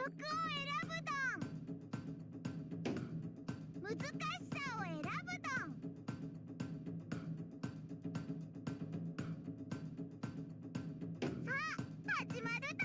曲を選ぶドン。難しさを選ぶドン。あ始まるド